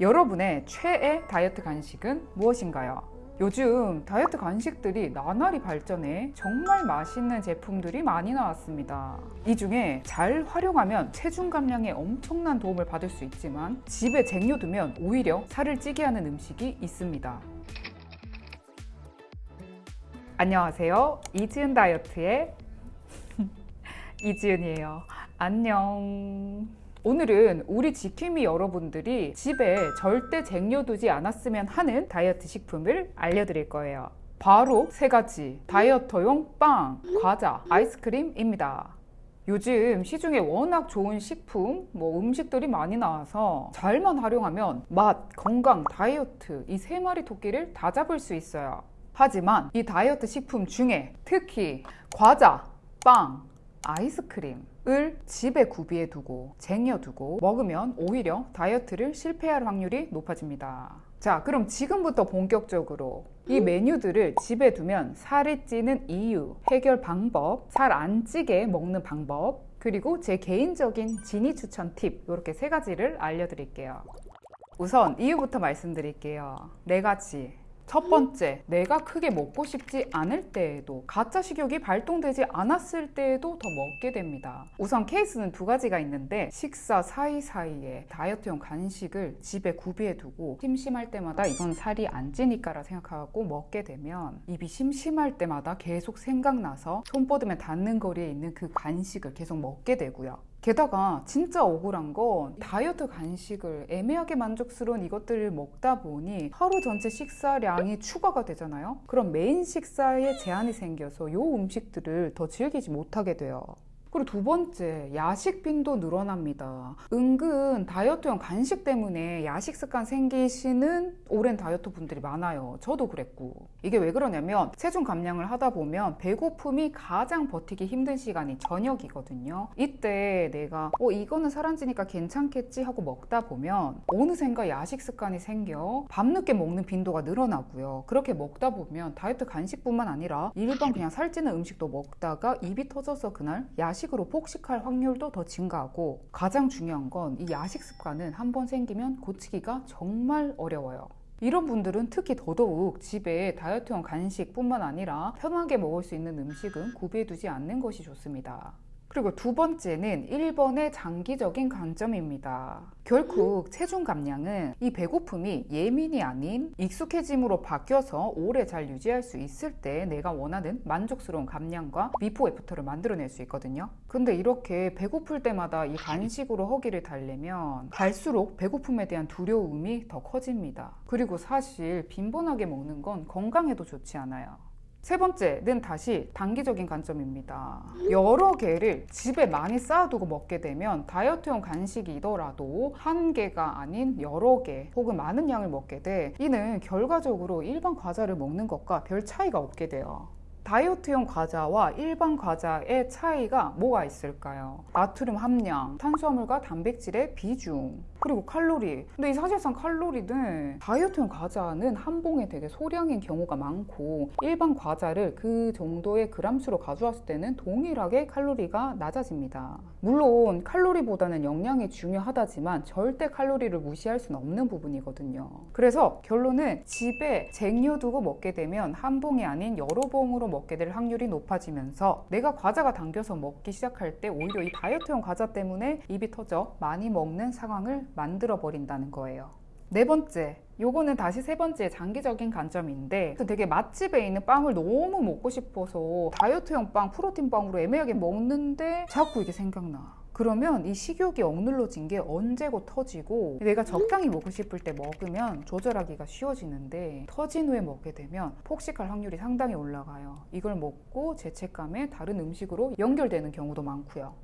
여러분의 최애 다이어트 간식은 무엇인가요? 요즘 다이어트 간식들이 나날이 발전해 정말 맛있는 제품들이 많이 나왔습니다. 이 중에 잘 활용하면 체중 감량에 엄청난 도움을 받을 수 있지만 집에 쟁여두면 오히려 살을 찌게 하는 음식이 있습니다. 안녕하세요. 이지은 다이어트의 이지은이에요. 안녕. 오늘은 우리 지킴이 여러분들이 집에 절대 쟁여두지 않았으면 하는 다이어트 식품을 알려드릴 거예요. 바로 세 가지 다이어터용 빵, 과자, 아이스크림입니다. 요즘 시중에 워낙 좋은 식품, 뭐 음식들이 많이 나와서 잘만 활용하면 맛, 건강, 다이어트 이 세 마리 토끼를 다 잡을 수 있어요. 하지만 이 다이어트 식품 중에 특히 과자, 빵, 아이스크림 을 집에 구비해 두고 쟁여 두고 먹으면 오히려 다이어트를 실패할 확률이 높아집니다. 자, 그럼 지금부터 본격적으로 이 메뉴들을 집에 두면 살이 찌는 이유, 해결 방법, 살 안 찌게 먹는 방법, 그리고 제 개인적인 진이 추천 팁 이렇게 세 가지를 알려드릴게요. 우선 이유부터 말씀드릴게요. 네 가지. 첫 번째, 내가 크게 먹고 싶지 않을 때에도 가짜 식욕이 발동되지 않았을 때에도 더 먹게 됩니다. 우선 케이스는 두 가지가 있는데 식사 사이사이에 다이어트용 간식을 집에 구비해 두고 심심할 때마다 이건 살이 안 찌니까 라 생각하고 먹게 되면 입이 심심할 때마다 계속 생각나서 손 뻗으면 닿는 거리에 있는 그 간식을 계속 먹게 되고요. 게다가 진짜 억울한 건 다이어트 간식을 애매하게 만족스러운 이것들을 먹다 보니 하루 전체 식사량이 추가가 되잖아요. 그럼 메인 식사에 제한이 생겨서 이 음식들을 더 즐기지 못하게 돼요. 그리고 두 번째, 야식 빈도 늘어납니다. 은근 다이어트용 간식 때문에 야식 습관 생기시는 오랜 다이어트 분들이 많아요. 저도 그랬고. 이게 왜 그러냐면 체중 감량을 하다 보면 배고픔이 가장 버티기 힘든 시간이 저녁이거든요. 이때 내가 어 이거는 살안 찌니까 괜찮겠지 하고 먹다 보면 어느샌가 야식 습관이 생겨 밤늦게 먹는 빈도가 늘어나고요. 그렇게 먹다 보면 다이어트 간식뿐만 아니라 일반 그냥 살찌는 음식도 먹다가 입이 터져서 그날 야식으로 폭식할 확률도 더 증가하고 가장 중요한 건 이 야식 습관은 한번 생기면 고치기가 정말 어려워요. 이런 분들은 특히 더더욱 집에 다이어트용 간식뿐만 아니라 편하게 먹을 수 있는 음식은 구비해두지 않는 것이 좋습니다. 그리고 두 번째는 1번의 장기적인 관점입니다. 결국 체중 감량은 이 배고픔이 예민이 아닌 익숙해짐으로 바뀌어서 오래 잘 유지할 수 있을 때 내가 원하는 만족스러운 감량과 before after를 만들어낼 수 있거든요. 근데 이렇게 배고플 때마다 이 간식으로 허기를 달래면 갈수록 배고픔에 대한 두려움이 더 커집니다. 그리고 사실 빈번하게 먹는 건 건강에도 좋지 않아요. 세 번째는 다시 단기적인 관점입니다. 여러 개를 집에 많이 쌓아두고 먹게 되면 다이어트용 간식이더라도 한 개가 아닌 여러 개 혹은 많은 양을 먹게 돼 이는 결과적으로 일반 과자를 먹는 것과 별 차이가 없게 돼요. 다이어트용 과자와 일반 과자의 차이가 뭐가 있을까요? 나트륨 함량, 탄수화물과 단백질의 비중, 그리고 칼로리. 근데 이 사실상 칼로리는 다이어트용 과자는 한 봉에 되게 소량인 경우가 많고 일반 과자를 그 정도의 그람수로 가져왔을 때는 동일하게 칼로리가 낮아집니다. 물론 칼로리보다는 영양이 중요하다지만 절대 칼로리를 무시할 수는 없는 부분이거든요. 그래서 결론은 집에 쟁여두고 먹게 되면 한 봉이 아닌 여러 봉으로 먹게 될 확률이 높아지면서 내가 과자가 당겨서 먹기 시작할 때 오히려 이 다이어트용 과자 때문에 입이 터져 많이 먹는 상황을 만들어 버린다는 거예요. 네 번째, 요거는 다시 세 번째 장기적인 관점인데 되게 맛집에 있는 빵을 너무 먹고 싶어서 다이어트용 빵, 프로틴 빵으로 애매하게 먹는데 자꾸 이게 생각나. 그러면 이 식욕이 억눌러진 게 언제고 터지고 내가 적당히 먹고 싶을 때 먹으면 조절하기가 쉬워지는데 터진 후에 먹게 되면 폭식할 확률이 상당히 올라가요. 이걸 먹고 죄책감에 다른 음식으로 연결되는 경우도 많고요.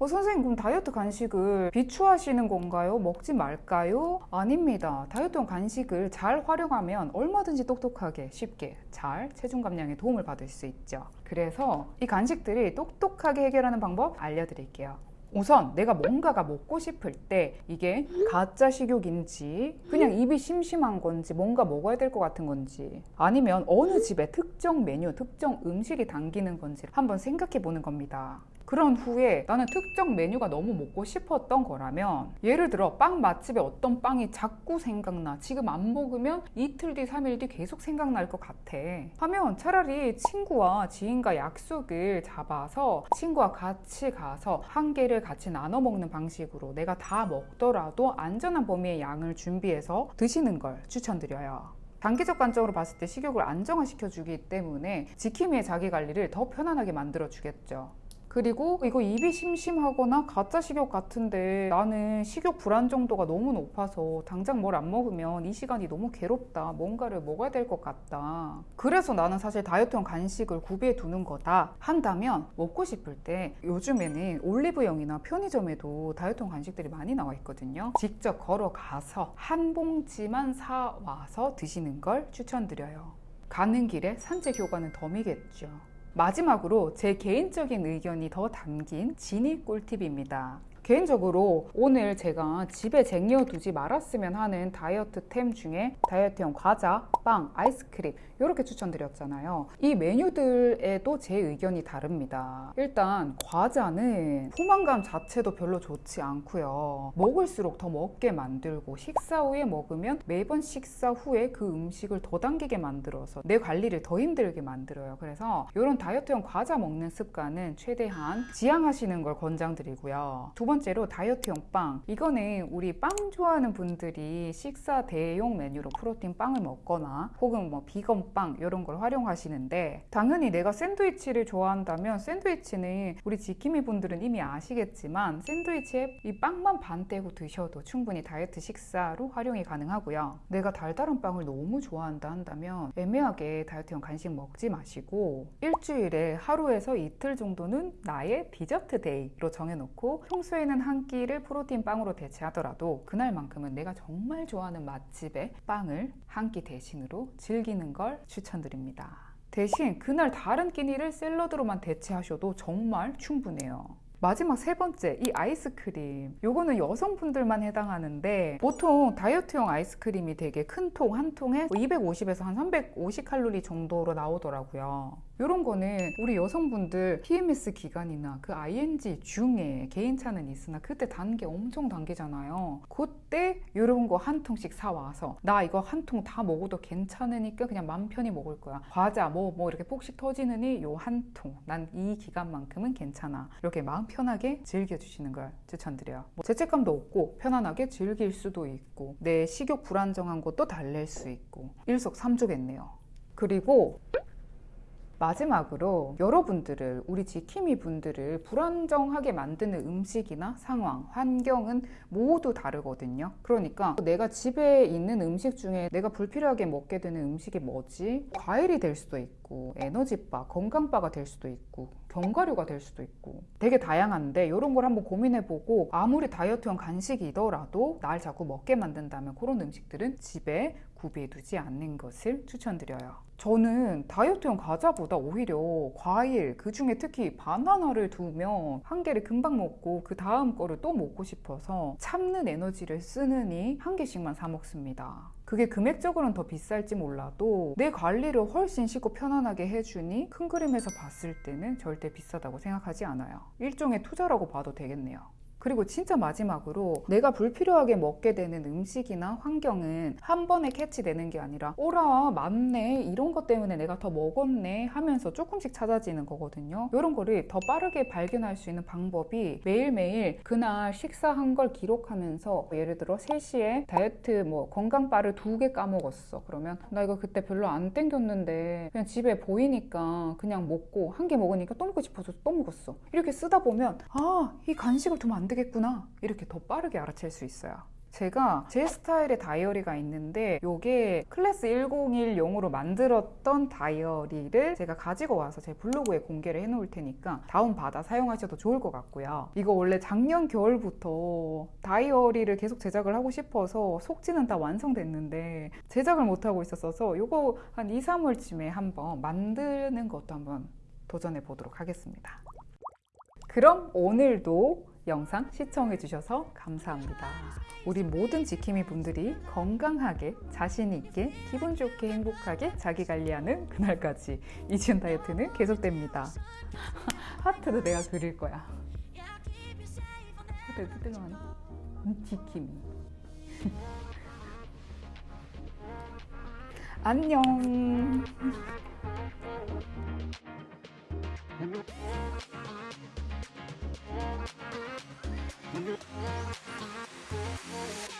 어, 선생님 그럼 다이어트 간식을 비추하시는 건가요? 먹지 말까요? 아닙니다. 다이어트용 간식을 잘 활용하면 얼마든지 똑똑하게 쉽게 잘 체중 감량에 도움을 받을 수 있죠. 그래서 이 간식들이 똑똑하게 해결하는 방법 알려드릴게요. 우선 내가 뭔가가 먹고 싶을 때 이게 가짜 식욕인지 그냥 입이 심심한 건지 뭔가 먹어야 될 것 같은 건지 아니면 어느 집에 특정 메뉴, 특정 음식이 당기는 건지 한번 생각해 보는 겁니다. 그런 후에 나는 특정 메뉴가 너무 먹고 싶었던 거라면 예를 들어 빵 맛집에 어떤 빵이 자꾸 생각나 지금 안 먹으면 이틀 뒤, 3일 뒤 계속 생각날 것 같아 하면 차라리 친구와 지인과 약속을 잡아서 친구와 같이 가서 한 개를 같이 나눠 먹는 방식으로 내가 다 먹더라도 안전한 범위의 양을 준비해서 드시는 걸 추천드려요. 단기적 관점으로 봤을 때 식욕을 안정화시켜주기 때문에 지킴이의 자기 관리를 더 편안하게 만들어주겠죠. 그리고 이거 입이 심심하거나 가짜 식욕 같은데 나는 식욕 불안 정도가 너무 높아서 당장 뭘 안 먹으면 이 시간이 너무 괴롭다. 뭔가를 먹어야 될 것 같다. 그래서 나는 사실 다이어트용 간식을 구비해 두는 거다 한다면 먹고 싶을 때 요즘에는 올리브영이나 편의점에도 다이어트용 간식들이 많이 나와 있거든요. 직접 걸어가서 한 봉지만 사와서 드시는 걸 추천드려요. 가는 길에 산책 효과는 덤이겠죠. 마지막으로 제 개인적인 의견이 더 담긴 진입 꿀팁입니다. 개인적으로 오늘 제가 집에 쟁여두지 말았으면 하는 다이어트템 중에 다이어트용 과자, 빵, 아이스크림 이렇게 추천드렸잖아요. 이 메뉴들에도 제 의견이 다릅니다. 일단 과자는 포만감 자체도 별로 좋지 않고요. 먹을수록 더 먹게 만들고 식사 후에 먹으면 매번 식사 후에 그 음식을 더 당기게 만들어서 내 관리를 더 힘들게 만들어요. 그래서 이런 다이어트용 과자 먹는 습관은 최대한 지양하시는 걸 권장드리고요. 두 번째 로 다이어트용 빵. 이거는 우리 빵 좋아하는 분들이 식사 대용 메뉴로 프로틴 빵을 먹거나 혹은 뭐 비건 빵 이런 걸 활용하시는데 당연히 내가 샌드위치를 좋아한다면 샌드위치는 우리 지킴이 분들은 이미 아시겠지만 샌드위치에 이 빵만 반 떼고 드셔도 충분히 다이어트 식사로 활용이 가능하고요. 내가 달달한 빵을 너무 좋아한다 한다면 애매하게 다이어트용 간식 먹지 마시고 일주일에 하루에서 이틀 정도는 나의 디저트 데이로 정해놓고 평소에 는 한 끼를 프로틴 빵으로 대체하더라도 그날만큼은 내가 정말 좋아하는 맛집의 빵을 한 끼 대신으로 즐기는 걸 추천드립니다. 대신 그날 다른 끼니를 샐러드로만 대체하셔도 정말 충분해요. 마지막 세 번째 이 아이스크림 요거는 여성분들만 해당하는데 보통 다이어트용 아이스크림이 되게 큰 통 한 통에 250에서 한 350칼로리 정도로 나오더라고요 이런 거는 우리 여성분들 PMS 기간이나 그 ING 중에 개인차는 있으나 그때 단게 엄청 당기잖아요. 그때 이런 거 한 통씩 사와서 나 이거 한 통 다 먹어도 괜찮으니까 그냥 맘 편히 먹을 거야. 과자 뭐뭐 이렇게 폭식 터지느니 요 한 통. 난 이 기간만큼은 괜찮아. 이렇게 마음 편하게 즐겨주시는 걸 추천드려요. 뭐 죄책감도 없고 편안하게 즐길 수도 있고 내 식욕 불안정한 것도 달랠 수 있고 일석삼조겠네요. 그리고 마지막으로 여러분들을 우리 지킴이 분들을 불안정하게 만드는 음식이나 상황, 환경은 모두 다르거든요. 그러니까 내가 집에 있는 음식 중에 내가 불필요하게 먹게 되는 음식이 뭐지? 과일이 될 수도 있고 에너지바, 건강바가 될 수도 있고 견과류가 될 수도 있고 되게 다양한데 이런 걸 한번 고민해보고 아무리 다이어트용 간식이더라도 날 자꾸 먹게 만든다면 그런 음식들은 집에 구비해두지 않는 것을 추천드려요. 저는 다이어트용 과자보다 오히려 과일, 그 중에 특히 바나나를 두면 한 개를 금방 먹고 그 다음 거를 또 먹고 싶어서 참는 에너지를 쓰느니 한 개씩만 사 먹습니다. 그게 금액적으로는 더 비쌀지 몰라도 내 관리를 훨씬 쉽고 편안하게 해주니 큰 그림에서 봤을 때는 절대 비싸다고 생각하지 않아요. 일종의 투자라고 봐도 되겠네요. 그리고 진짜 마지막으로 내가 불필요하게 먹게 되는 음식이나 환경은 한 번에 캐치되는 게 아니라 오라 맞네 이런 것 때문에 내가 더 먹었네 하면서 조금씩 찾아지는 거거든요. 이런 거를 더 빠르게 발견할 수 있는 방법이 매일매일 그날 식사한 걸 기록하면서 예를 들어 3시에 다이어트 뭐 건강바를 두 개 까먹었어. 그러면 나 이거 그때 별로 안 땡겼는데 그냥 집에 보이니까 그냥 먹고 한 개 먹으니까 또 먹고 싶어서 또 먹었어. 이렇게 쓰다 보면 아 이 간식을 두면 안 되겠구나. 이렇게 더 빠르게 알아챌 수 있어요. 제가 제 스타일의 다이어리가 있는데 이게 클래스 101용으로 만들었던 다이어리를 제가 가지고 와서 제 블로그에 공개를 해 놓을 테니까 다운받아 사용하셔도 좋을 것 같고요. 이거 원래 작년 겨울부터 다이어리를 계속 제작을 하고 싶어서 속지는 다 완성됐는데 제작을 못하고 있었어서 이거 한 2, 3월쯤에 한번 만드는 것도 한번 도전해 보도록 하겠습니다 그럼 오늘도 영상 시청해 주셔서 감사합니다. 우리 모든 지킴이 분들이 건강하게 자신 있게 기분 좋게 행복하게 자기 관리하는 그날까지 이지은 다이어트는 계속됩니다. 하트도 내가 그릴 거야. 하트 뜨거워. 음, 지킴이. 안녕. We'll be right back.